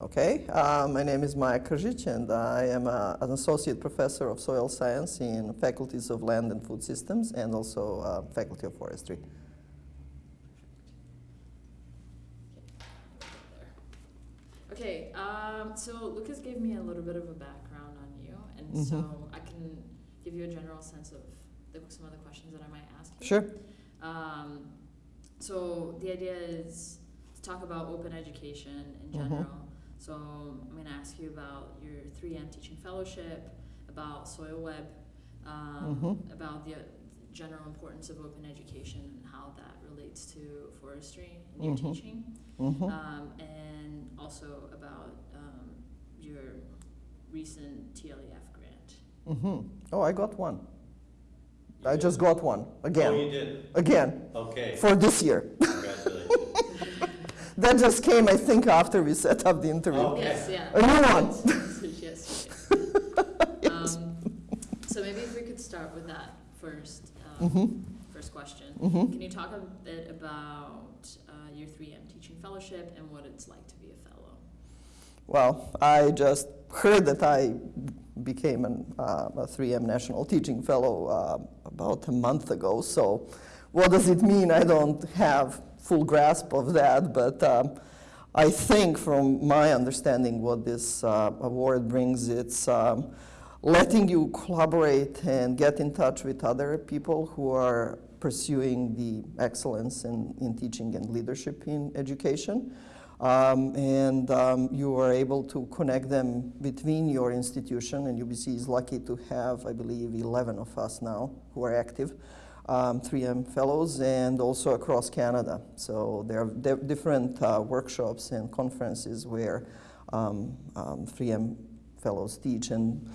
Okay, uh, my name is Maja Kržić and I am uh, an associate professor of soil science in faculties of land and food systems and also uh, faculty of forestry. Okay, um, so Lucas gave me a little bit of a background on you, and so Mhm. I can give you a general sense of the, some of the questions that I might ask you. Sure. Um, so the idea is to talk about open education in Mhm. general. So I'm going to ask you about your 3M teaching fellowship, about Soil Web, um, Mhm. about the uh, general importance of open education and how that relates to forestry and your Mhm. teaching, hmm um, and also about um, your recent TLEF grant. hmm Oh, I got one. You I did? just got one again, Oh, you did? again Okay, for this year. congratulations. That just came, I think, after we set up the interview. Okay. Yes, yeah. A new one. yes. Um, so maybe if we could start with that first, um, hmm first question. hmm Can you talk a bit about uh, your 3M teaching fellowship and what it's like to be a fellow? Well, I just heard that I became an, uh, a 3M National Teaching Fellow uh, about a month ago. So, what does it mean? I don't have full grasp of that, but um, I think, from my understanding, what this uh, award brings, it's um, letting you collaborate and get in touch with other people who are pursuing the excellence in, in teaching and leadership in education. Um, and um, you are able to connect them between your institution, and UBC is lucky to have, I believe, 11 of us now who are active, um, 3M fellows, and also across Canada. So there are di- different uh, workshops and conferences where um, um, 3M fellows teach and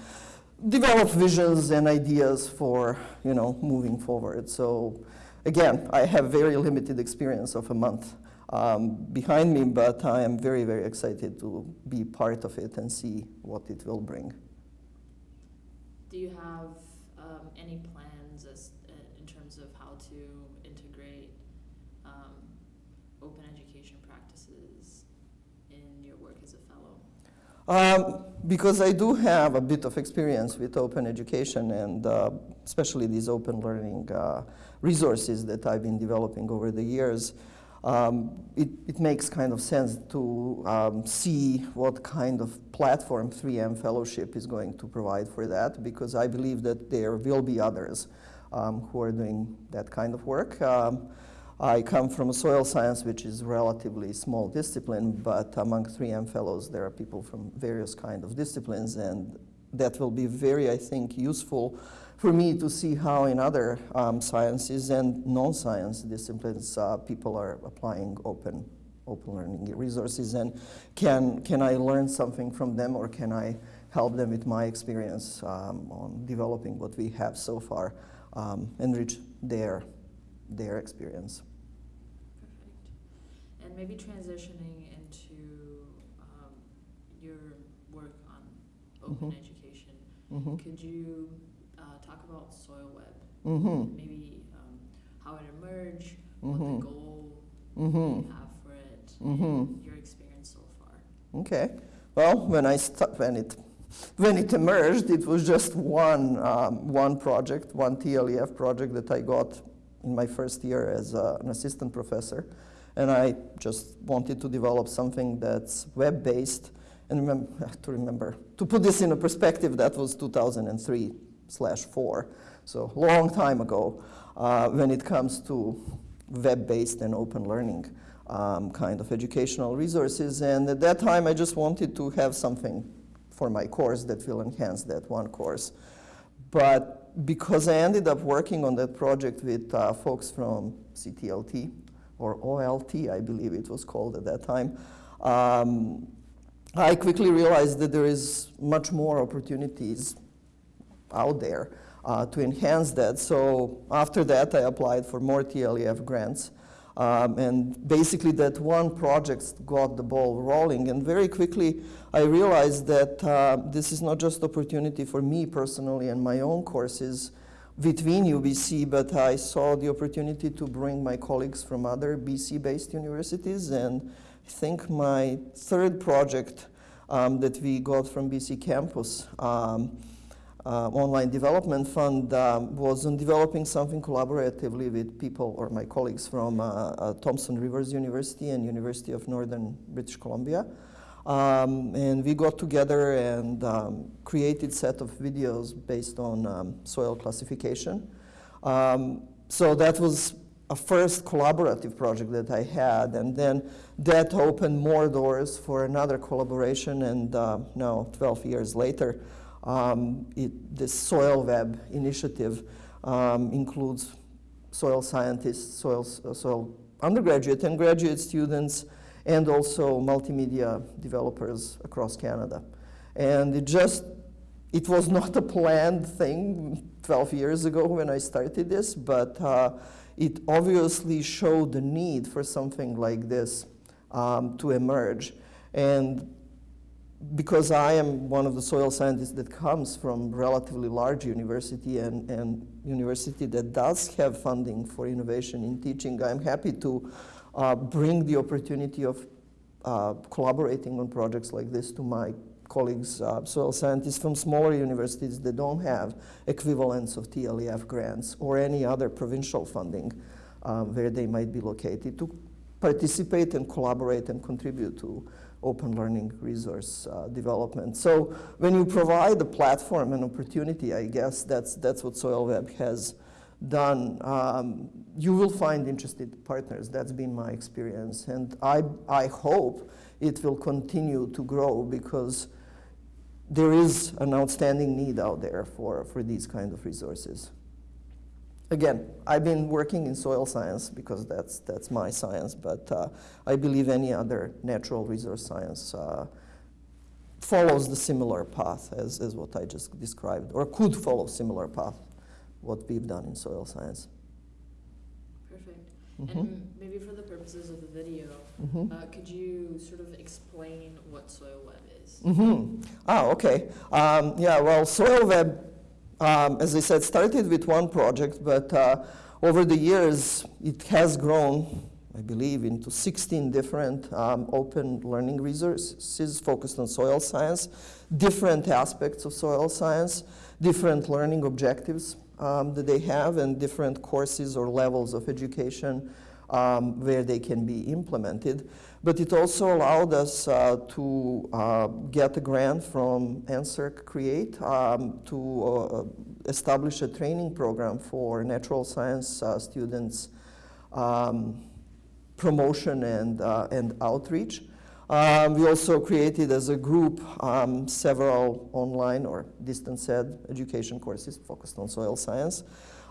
develop visions and ideas for, you know, moving forward. So again, I have very limited experience of a month um, behind me, but I am very, very excited to be part of it and see what it will bring. Do you have um, any plans as, uh, in terms of how to integrate um, open education practices in your work as a fellow? Um, because I do have a bit of experience with open education and uh, especially these open learning uh, resources that I've been developing over the years, um, it, it makes kind of sense to um, see what kind of platform 3M Fellowship is going to provide for that because I believe that there will be others who are doing that kind of work. Um, I come from soil science, which is a relatively small discipline, but among 3M fellows, there are people from various kind of disciplines, and that will be very, I think, useful for me to see how in other um, sciences and non-science disciplines uh, people are applying open, open learning resources, and can, can I learn something from them, or can I help them with my experience um, on developing what we have so far, um, enrich their their experience. Perfect. And maybe transitioning into um, your work on open Mhm. education, hmm could you uh, talk about Soil Web? hmm Maybe um, how it emerged, what the goal hmm you have for it, Mhm. and your experience so far. Okay. Well, when I when it when it emerged, it was just one um, one project, one TLEF project that I got in my first year as uh, an assistant professor, and I just wanted to develop something that's web-based. And remember, to remember to put this in a perspective, that was 2003 slash four, so long time ago. Uh, when it comes to web-based and open learning um, kind of educational resources. And at that time, I just wanted to have something for my course that will enhance that one course. But because I ended up working on that project with uh, folks from CTLT, or OLT, I believe it was called at that time, um, I quickly realized that there is much more opportunities out there uh, to enhance that. So after that, I applied for more TLEF grants. Um, and basically that one project got the ball rolling. And very quickly, I realized that uh, this is not just opportunity for me personally and my own courses between UBC, but I saw the opportunity to bring my colleagues from other BC-based universities. And I think my third project um, that we got from BC Campus um, Online Development Fund um, was on developing something collaboratively with people or my colleagues from uh, uh, Thompson Rivers University and University of Northern British Columbia. Um, and we got together and um, created set of videos based on um, soil classification. Um, so that was a first collaborative project that I had, and then that opened more doors for another collaboration, and uh, now 12 years later, um, it, this Soil Web initiative um, includes soil scientists, soil, soil undergraduate and graduate students, and also multimedia developers across Canada. And it just, it was not a planned thing 12 years ago when I started this, but uh, it obviously showed the need for something like this um, to emerge. And because I am one of the soil scientists that comes from relatively large university and, and university that does have funding for innovation in teaching, I'm happy to uh, bring the opportunity of uh, collaborating on projects like this to my colleagues, uh, soil scientists from smaller universities that don't have equivalents of TLEF grants or any other provincial funding um, where they might be located to participate and collaborate and contribute to open learning resource uh, development. So when you provide a platform and opportunity, I guess that's, that's what SoilWeb has done. Um, you will find interested partners. That's been my experience. And I, I hope it will continue to grow because there is an outstanding need out there for, for these kind of resources. Again, I've been working in soil science because that's, that's my science, but uh, I believe any other natural resource science uh, follows the similar path as, as what I just described, or could follow similar path, what we've done in soil science. Perfect. Mhm. And maybe for the purposes of the video, Mhm. uh, could you sort of explain what soil web is? Mm-hmm. Ah, okay. Um, yeah, well, Soil Web, um, as I said, started with one project, but uh, over the years it has grown, I believe, into 16 different um, open learning resources focused on soil science, different aspects of soil science, different learning objectives um, that they have, and different courses or levels of education um, where they can be implemented. But it also allowed us uh, to uh, get a grant from NSERC Create um, to uh, establish a training program for natural science uh, students, um, promotion and, uh, and outreach. Um, we also created as a group um, several online or distance ed education courses focused on soil science.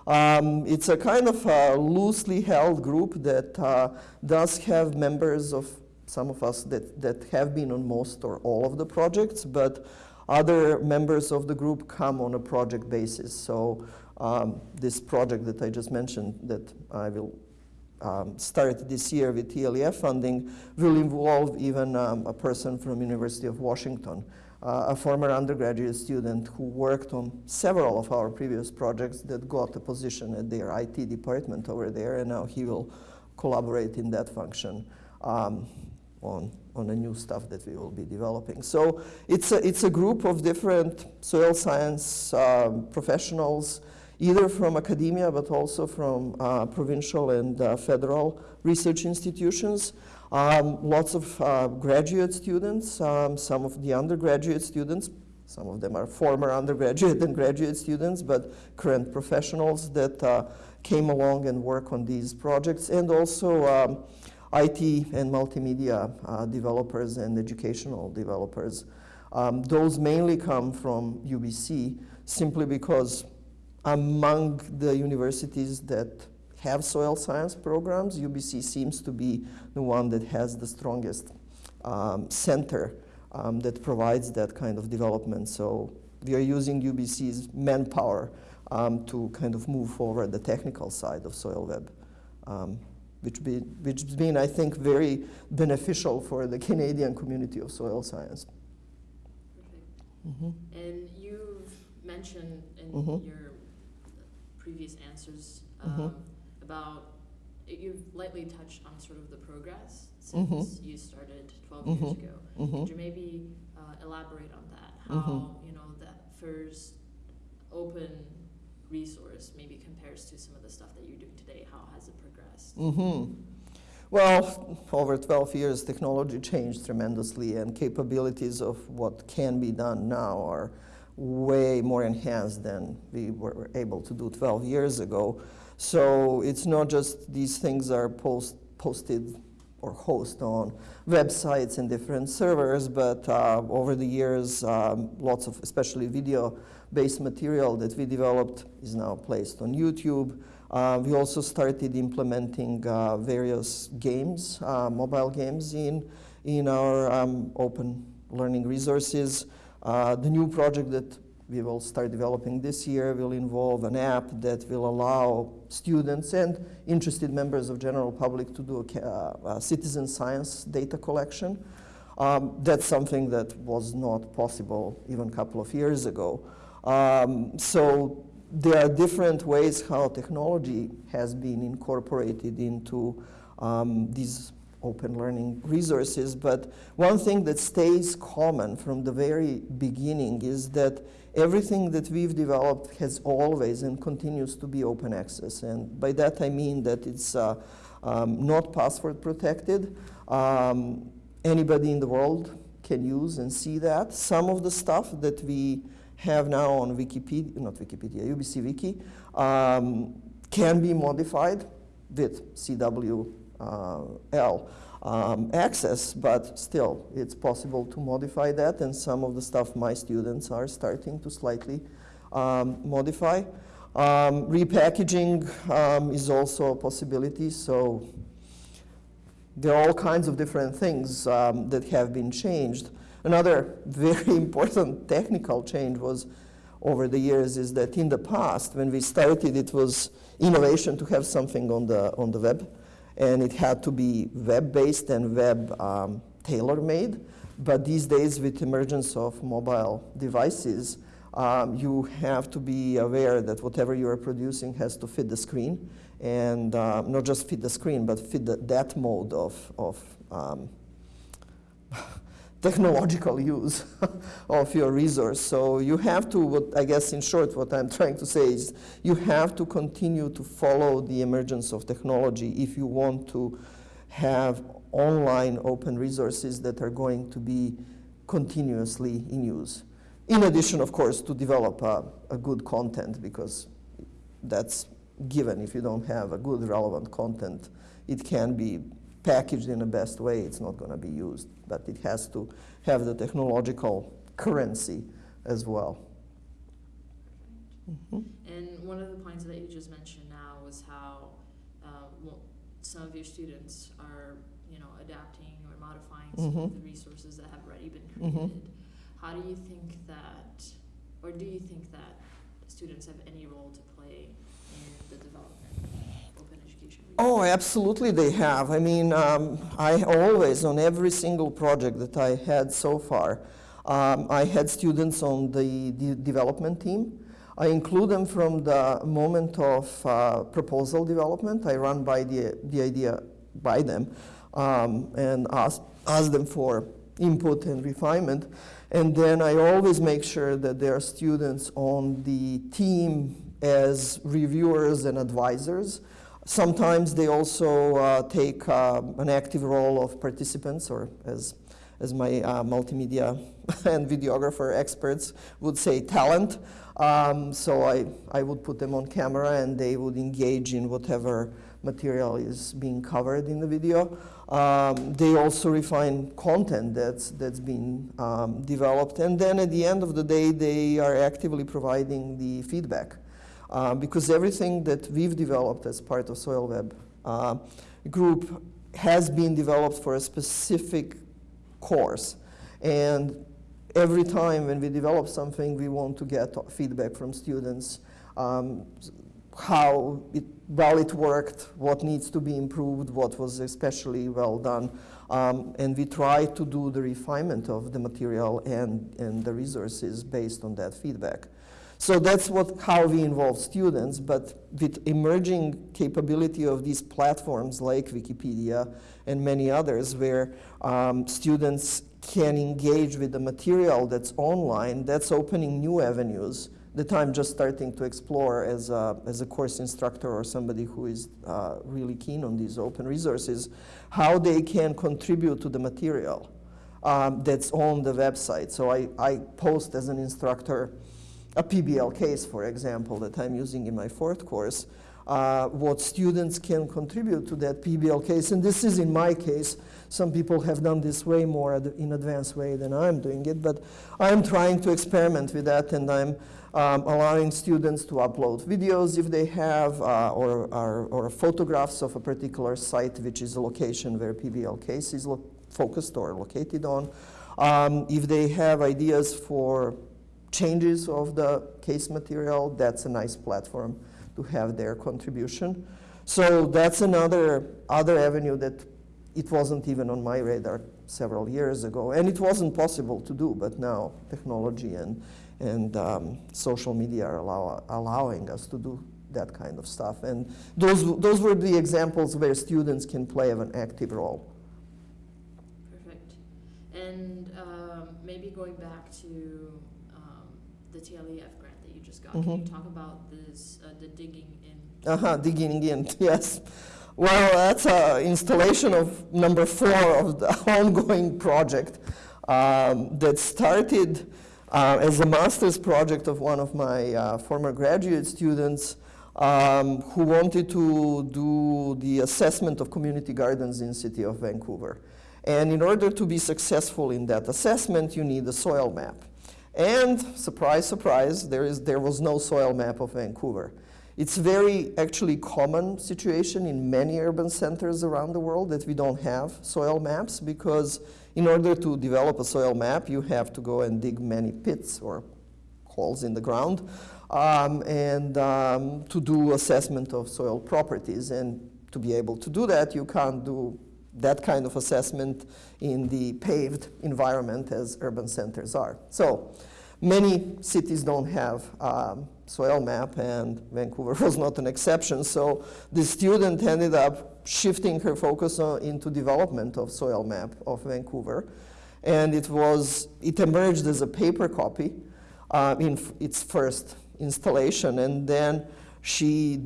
Um, it's a kind of a loosely held group that uh, does have members of some of us that, that have been on most or all of the projects, but other members of the group come on a project basis. So um, this project that I just mentioned that I will um, start this year with TLEF funding will involve even um, a person from University of Washington a former undergraduate student who worked on several of our previous projects that got a position at their IT department over there, and now he will collaborate in that function um, on, on the new stuff that we will be developing. So it's a, it's a group of different soil science um, professionals, either from academia but also from uh, provincial and uh, federal research institutions. Um, lots of uh, graduate students, um, some of the undergraduate students, some of them are former undergraduate and graduate students, but current professionals that uh, came along and work on these projects, and also um, IT and multimedia uh, developers and educational developers. Um, those mainly come from UBC simply because among the universities that have soil science programs, UBC seems to be the one that has the strongest um, center um, that provides that kind of development. So we are using UBC's manpower um, to kind of move forward the technical side of soil web, um, which, be, which has been, I think, very beneficial for the Canadian community of soil science. Perfect. Mm -hmm. And you've mentioned in Mhm. your previous answers Mhm. um, about you've lightly touched on sort of the progress Mhm. since you started 12 years Mhm. ago. Mhm. Could you maybe uh, elaborate on that? How Mhm. you know that FERS open resource maybe compares to some of the stuff that you're doing today? How has it progressed? hmm Well, over 12 years, technology changed tremendously, and capabilities of what can be done now are way more enhanced than we were able to do 12 years ago. So it's not just these things are post, posted or host on websites and different servers, but uh, over the years, um, lots of, especially video-based material that we developed is now placed on YouTube. Uh, we also started implementing uh, various games, uh, mobile games in, in our um, open learning resources. Uh, the new project that we will start developing this year will involve an app that will allow students and interested members of general public to do a, uh, a citizen science data collection. Um, that's something that was not possible even a couple of years ago. Um, so there are different ways how technology has been incorporated into um, these open learning resources, but one thing that stays common from the very beginning is that everything that we've developed has always and continues to be open access. And by that I mean that it's uh, um, not password protected. Um, anybody in the world can use and see that. Some of the stuff that we have now on Wikipedia, not Wikipedia, UBC Wiki, um, can be modified with CWL um, access, but still, it's possible to modify that, and some of the stuff my students are starting to slightly um, modify. Um, repackaging um, is also a possibility, so there are all kinds of different things um, that have been changed. Another very important technical change was over the years is that in the past, when we started, it was innovation to have something on the, on the web, and it had to be web-based and web um. But these days, with emergence of mobile devices, um, you have to be aware that whatever you are producing has to fit the screen, and uh, not just fit the screen, but fit the, that mode of, of um, technological use of your resource. So you have to, what I guess in short, what I'm trying to say is you have to continue to follow the emergence of technology if you want to have online open resources that are going to be continuously in use. In addition, of course, to develop a, a good content because that's given. If you don't have a good relevant content, it can be packaged in the best way, it's not going to be used. But it has to have the technological currency as well. Mhm. And one of the points that you just mentioned now was how uh, well, some of your students are, you know, adapting or modifying some of Mhm. the resources that have already been Mhm. created. How do you think that, or do you think that students have any role to play in the development Oh, absolutely they have. I mean, um, I always, on every single project that I had so far, um, I had students on the, the development team. I include them from the moment of uh, proposal development. I run by the, the idea by them um, and ask, ask them for input and refinement. And then I always make sure that there are students on the team as reviewers and advisors. Sometimes they also uh, take uh, an active role of participants, or as, as my uh, multimedia and videographer experts would say, talent. Um, so I, I would put them on camera and they would engage in whatever material is being covered in the video. Um, they also refine content that's, that's been um, developed. And then at the end of the day, they are actively providing the feedback. Uh, because everything that we've developed as part of SoilWeb uh, group has been developed for a specific course. And every time when we develop something, we want to get feedback from students, um, how it, well it worked, what needs to be improved, what was especially well done. Um, and we try to do the refinement of the material and, and the resources based on that feedback. So that's what how we involve students, but with emerging capability of these platforms like Wikipedia and many others, where um, students can engage with the material that's online, that's opening new avenues that I'm just starting to explore as a, as a course instructor or somebody who is uh, really keen on these open resources, how they can contribute to the material um, that's on the website. So I, I post as an instructor a PBL case, for example, that I'm using in my fourth course, uh, what students can contribute to that PBL case. And this is in my case. Some people have done this way more ad in advanced way than I'm doing it, but I'm trying to experiment with that and I'm um, allowing students to upload videos if they have, uh, or, or, or, photographs of a particular site, which is a location where PBL case is focused or located on. Um, if they have ideas for changes of the case material, that's a nice platform to have their contribution. So that's another other avenue that it wasn't even on my radar several years ago. And it wasn't possible to do, but now technology and, and um, social media are allow, allowing us to do that kind of stuff. And those, those were the examples where students can play an active role. Perfect. And um, maybe going back to the TLEF grant that you just got. Can you Mhm. talk about this, uh, the digging in? Uh-huh, digging in, yes. Well, that's an installation of number four of the ongoing project um, that started uh, as a master's project of one of my uh, former graduate students um, who wanted to do the assessment of community gardens in city of Vancouver. And in order to be successful in that assessment, you need a soil map. And surprise, surprise, there, is, there was no soil map of Vancouver. It's very actually common situation in many urban centers around the world that we don't have soil maps because in order to develop a soil map, you have to go and dig many pits or holes in the ground um, and um, to do assessment of soil properties. And to be able to do that, you can't do that kind of assessment in the paved environment as urban centers are. So many cities don't have um, soil map and Vancouver was not an exception. So the student ended up shifting her focus on, into development of soil map of Vancouver. And it was, it emerged as a paper copy uh, in its first installation. And then she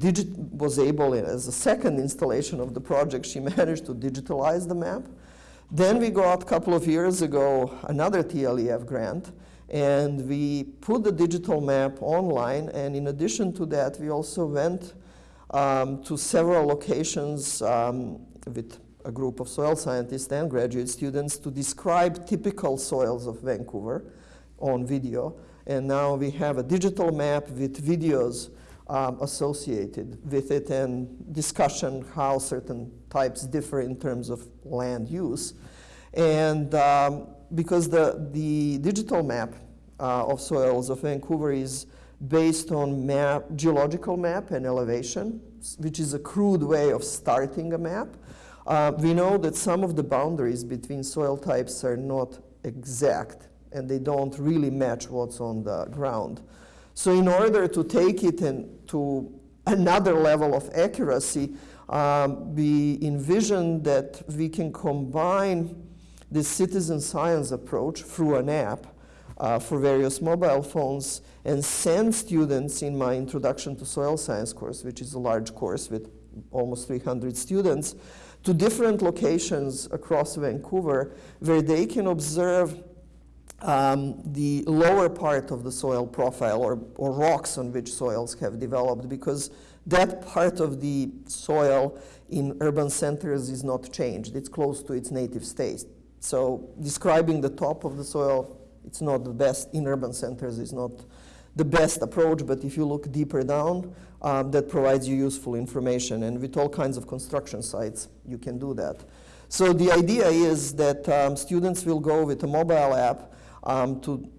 was able, as a second installation of the project, she managed to digitalize the map. Then we got a couple of years ago another TLEF grant, and we put the digital map online, and in addition to that, we also went um, to several locations um, with a group of soil scientists and graduate students to describe typical soils of Vancouver on video. And now we have a digital map with videos um, associated with it and discussion how certain types differ in terms of land use. And um, because the, the digital map uh, of soils of Vancouver is based on map, geological map and elevation, which is a crude way of starting a map. Uh, we know that some of the boundaries between soil types are not exact and they don't really match what's on the ground. So in order to take it to another level of accuracy, um, we envision that we can combine the citizen science approach through an app uh, for various mobile phones and send students in my Introduction to Soil Science course, which is a large course with almost 300 students, to different locations across Vancouver where they can observe um, the lower part of the soil profile or, or rocks on which soils have developed because that part of the soil in urban centers is not changed. It's close to its native state. So describing the top of the soil, it's not the best, in urban centers is not the best approach, but if you look deeper down, um, that provides you useful information. And with all kinds of construction sites, you can do that. So the idea is that um, students will go with a mobile app um, to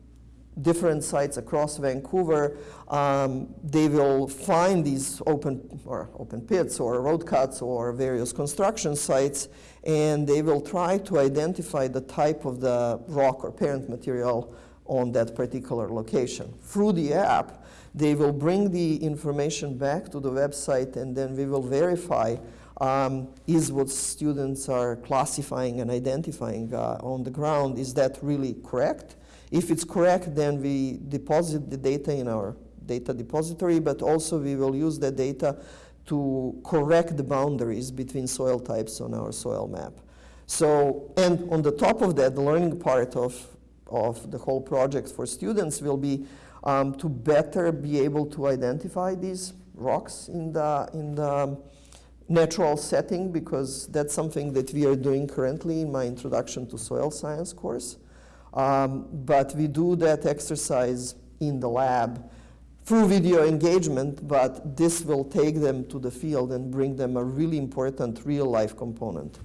different sites across Vancouver, um, they will find these open or open pits or road cuts or various construction sites, and they will try to identify the type of the rock or parent material on that particular location. Through the app, they will bring the information back to the website and then we will verify um, is what students are classifying and identifying uh, on the ground, is that really correct? If it's correct, then we deposit the data in our data depository, but also we will use the data to correct the boundaries between soil types on our soil map. So, and on the top of that, the learning part of, of the whole project for students will be um, to better be able to identify these rocks in the, in the natural setting because that's something that we are doing currently in my introduction to soil science course. Um, but we do that exercise in the lab through video engagement, but this will take them to the field and bring them a really important real life component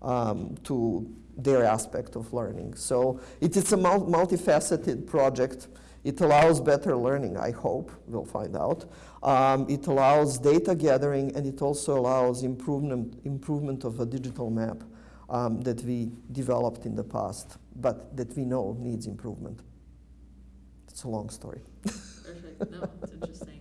um, to their aspect of learning. So it is a mul multifaceted project. It allows better learning, I hope, we'll find out. Um, it allows data gathering and it also allows improvement, improvement of a digital map um, that we developed in the past, but that we know needs improvement. It's a long story. Perfect. No, it's interesting.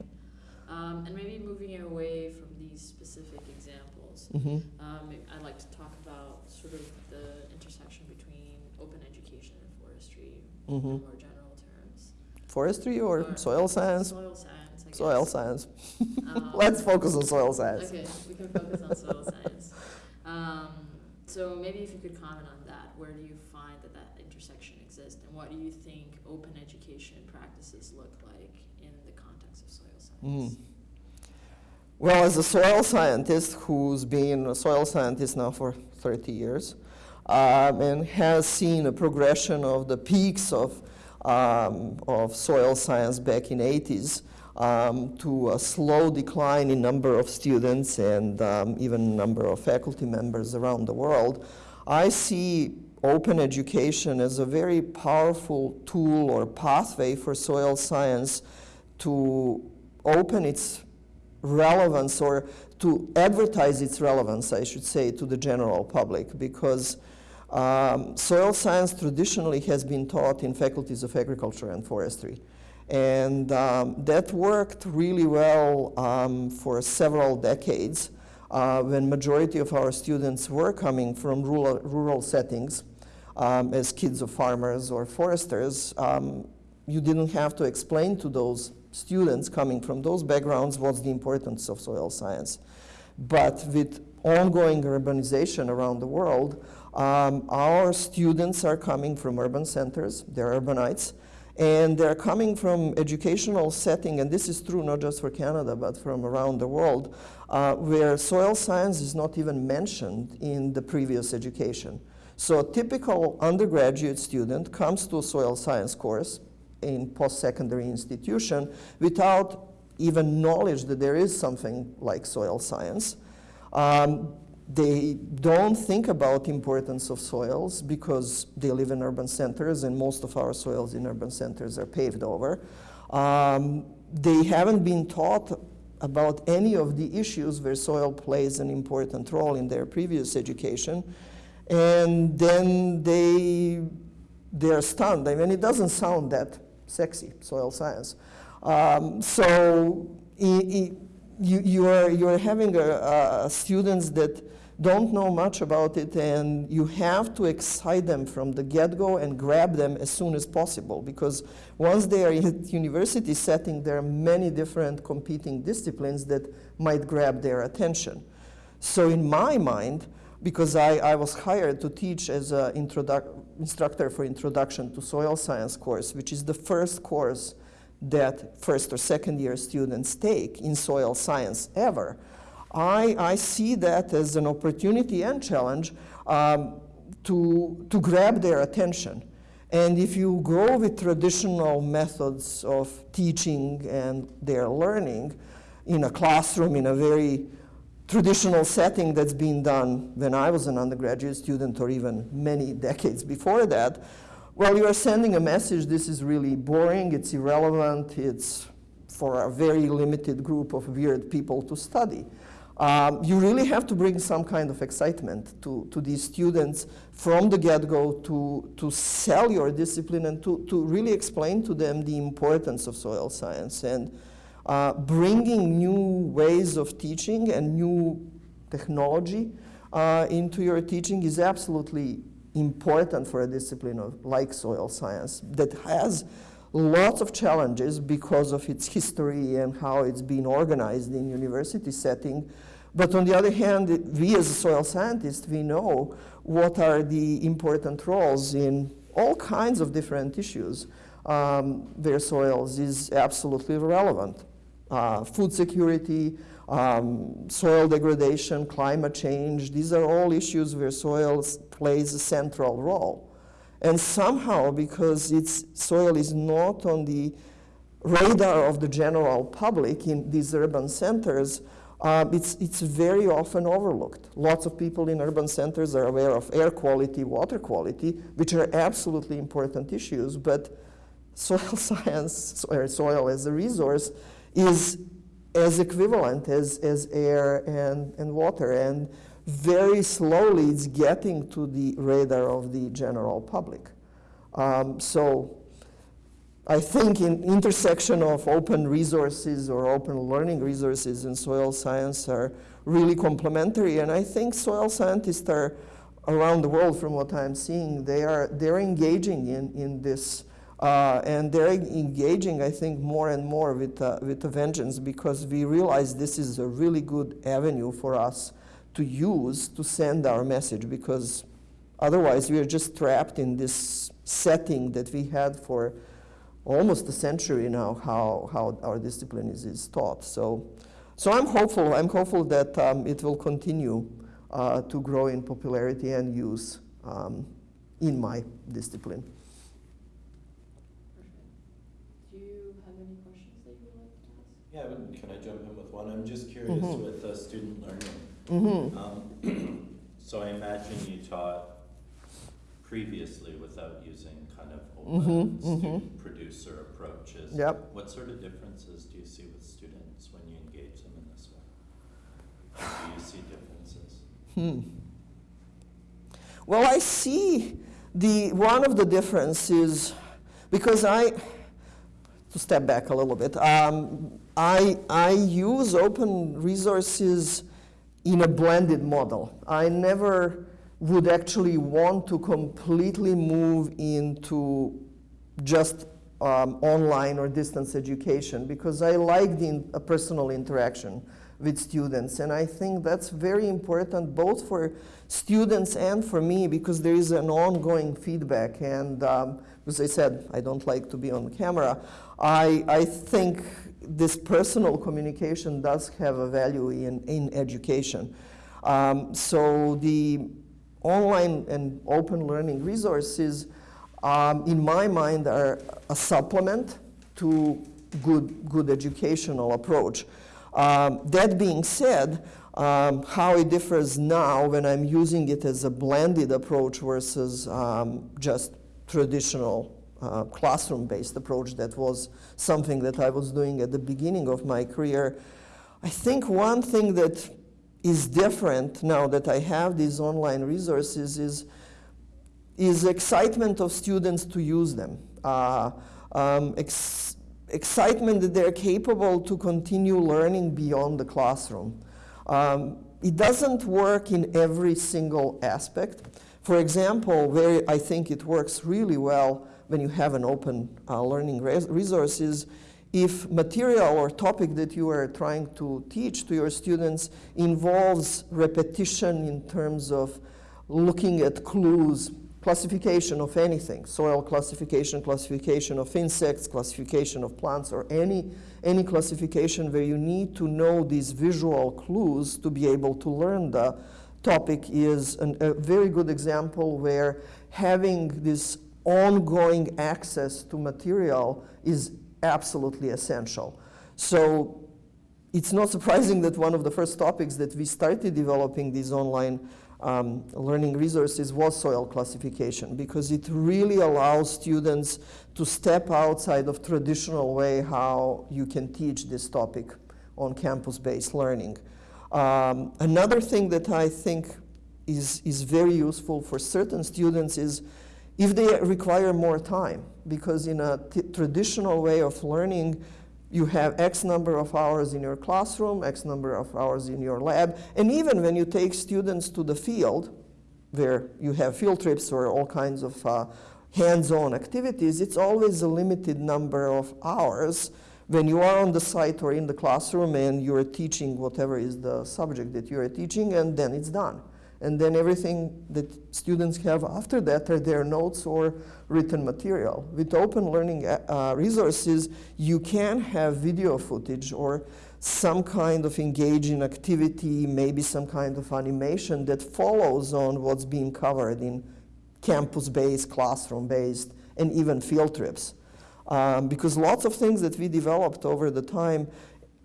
Um, and maybe moving away from these specific examples, Mm-hmm. um, I'd like to talk about sort of the intersection between open education and forestry Mm-hmm. in more general terms. Forestry or Or soil science? Soil science, I guess. Soil science. Um, Let's focus on soil science. Okay, we can focus on soil science. So maybe if you could comment on that, where do you find that that intersection exists, and what do you think open education practices look like in the context of soil science? Mm. Well, as a soil scientist who's been a soil scientist now for 30 years um, and has seen a progression of the peaks of, um, of soil science back in 80s um, to a slow decline in number of students and um, even number of faculty members around the world, I see open education as a very powerful tool or pathway for soil science to open its relevance or to advertise its relevance, I should say, to the general public because um, soil science traditionally has been taught in faculties of agriculture and forestry. And um, that worked really well um, for several decades uh, when majority of our students were coming from rural, rural settings um, as kids of farmers or foresters. Um, you didn't have to explain to those students coming from those backgrounds what's the importance of soil science. But with ongoing urbanization around the world, um, our students are coming from urban centers, they're urbanites, and they're coming from educational setting, and this is true not just for Canada, but from around the world, uh, where soil science is not even mentioned in the previous education. So a typical undergraduate student comes to a soil science course, in post-secondary institution without even knowledge that there is something like soil science. Um, they don't think about importance of soils because they live in urban centers and most of our soils in urban centers are paved over. Um, they haven't been taught about any of the issues where soil plays an important role in their previous education. And then they, they're stunned. I mean, it doesn't sound that sexy, soil science. Um, so you, you, are, you are having students that don't know much about it and you have to excite them from the get-go and grab them as soon as possible because once they are in university setting there are many different competing disciplines that might grab their attention. So in my mind, because I, I was hired to teach as an instructor for Introduction to Soil Science course, which is the first course that first or second year students take in soil science ever. I, I see that as an opportunity and challenge um, to, to grab their attention. And if you go with traditional methods of teaching and their learning in a classroom in a very traditional setting that's been done when I was an undergraduate student or even many decades before that, well, you are sending a message, this is really boring, it's irrelevant, it's for a very limited group of weird people to study. um, you really have to bring some kind of excitement to, to these students from the get-go to, to sell your discipline and to, to really explain to them the importance of soil science and uh, bringing new ways of teaching and new technology uh, into your teaching is absolutely important for a discipline of, like soil science that has lots of challenges because of its history and how it's been organized in university setting. But on the other hand, we as soil scientists, we know what are the important roles in all kinds of different issues um, where soils is absolutely relevant. Uh, food security, um, soil degradation, climate change, these are all issues where soil plays a central role. And somehow, because its soil is not on the radar of the general public in these urban centers, uh, it's, it's very often overlooked. Lots of people in urban centers are aware of air quality, water quality, which are absolutely important issues, but soil science, or soil as a resource, is as equivalent as, as air and, and water. And very slowly it's getting to the radar of the general public. Um, so I think in intersection of open resources or open learning resources and soil science are really complementary. And I think soil scientists are around the world from what I'm seeing, they are they're engaging in, in this uh, and they're engaging, I think, more and more with, uh, with a vengeance because we realize this is a really good avenue for us to use to send our message because otherwise we are just trapped in this setting that we had for almost a century now how, how our discipline is, is taught. So, so I'm hopeful, I'm hopeful that um, it will continue uh, to grow in popularity and use um, in my discipline. Do you have any questions that you would like ask? Can I jump in with one? I'm just curious Mhm. with uh, student learning. Mm-hmm. Um, So I imagine you taught previously without using kind of open Mhm, mhm. student producer approaches. Yep. What sort of differences do you see with students when you engage them in this way? Do you see differences? Hmm. Well, I see the one of the differences because I to step back a little bit. Um, I I use open resources in a blended model. I never would actually want to completely move into just um, online or distance education because I like the in, personal interaction with students. And I think that's very important both for students and for me because there is an ongoing feedback. And um, as I said, I don't like to be on camera. I, I think this personal communication does have a value in, in education. Um, so the online and open learning resources, um, in my mind, are a supplement to good, good educational approach. Um, that being said, um, how it differs now when I'm using it as a blended approach versus um, just traditional uh, classroom-based approach that was something that I was doing at the beginning of my career. I think one thing that is different now that I have these online resources is, is excitement of students to use them. Uh, um, ex excitement that they're capable to continue learning beyond the classroom. Um, it doesn't work in every single aspect. For example, where I think it works really well when you have an open uh, learning res resources, if material or topic that you are trying to teach to your students involves repetition in terms of looking at clues, classification of anything, soil classification, classification of insects, classification of plants, or any, any classification where you need to know these visual clues to be able to learn the topic is an, a very good example where having this ongoing access to material is absolutely essential. So it's not surprising that one of the first topics that we started developing these online um, learning resources was soil classification because it really allows students to step outside of traditional way how you can teach this topic on campus-based learning. Um, another thing that I think is, is very useful for certain students is if they require more time, because in a traditional way of learning, you have X number of hours in your classroom, X number of hours in your lab, and even when you take students to the field, where you have field trips or all kinds of uh, hands-on activities, it's always a limited number of hours when you are on the site or in the classroom and you're teaching whatever is the subject that you're teaching, and then it's done. And then everything that students have after that are their notes or written material. With open learning uh, uh resources, you can have video footage or some kind of engaging activity, maybe some kind of animation that follows on what's being covered in campus-based, classroom-based, and even field trips. Um, because lots of things that we developed over the time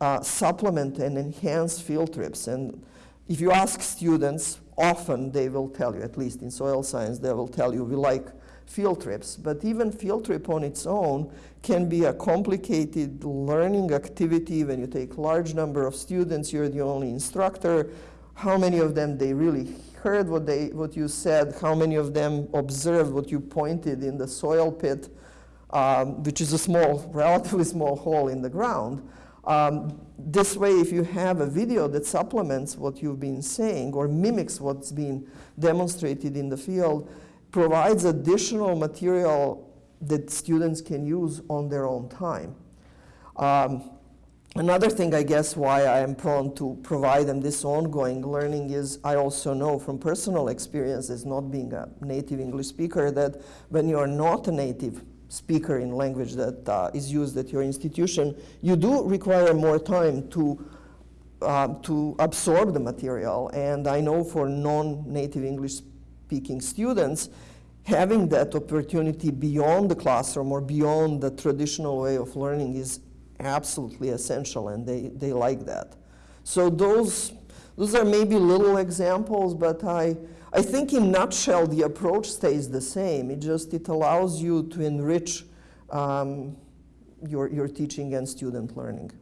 uh, supplement and enhance field trips. And if you ask students, often they will tell you, at least in soil science, they will tell you we like field trips. But even field trip on its own can be a complicated learning activity when you take large number of students, you're the only instructor. How many of them they really heard what, they, what you said, how many of them observed what you pointed in the soil pit, um, which is a small, relatively small hole in the ground. Um, this way, if you have a video that supplements what you've been saying or mimics what's been demonstrated in the field, provides additional material that students can use on their own time. Um, another thing, I guess, why I am prone to provide them this ongoing learning is I also know from personal experience as not being a native English speaker that when you are not a native speaker in language that uh, is used at your institution, you do require more time to um, to absorb the material. And I know for non-native English speaking students, having that opportunity beyond the classroom or beyond the traditional way of learning is absolutely essential, and they, they like that. So those, those are maybe little examples, but I, I think in nutshell, the approach stays the same. It just, it allows you to enrich um, your, your teaching and student learning.